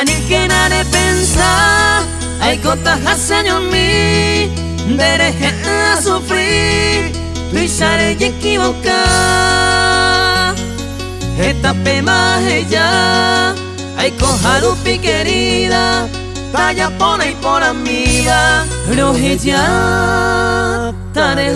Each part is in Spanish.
Ani que nare pensa Ai kota hasanyo mi Dereje a sufrir Tu isare y equivocar Esta pema ella Ai koharupi querida Talla pona y por amiga Roheja Tare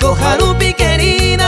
hoite Harupi querida,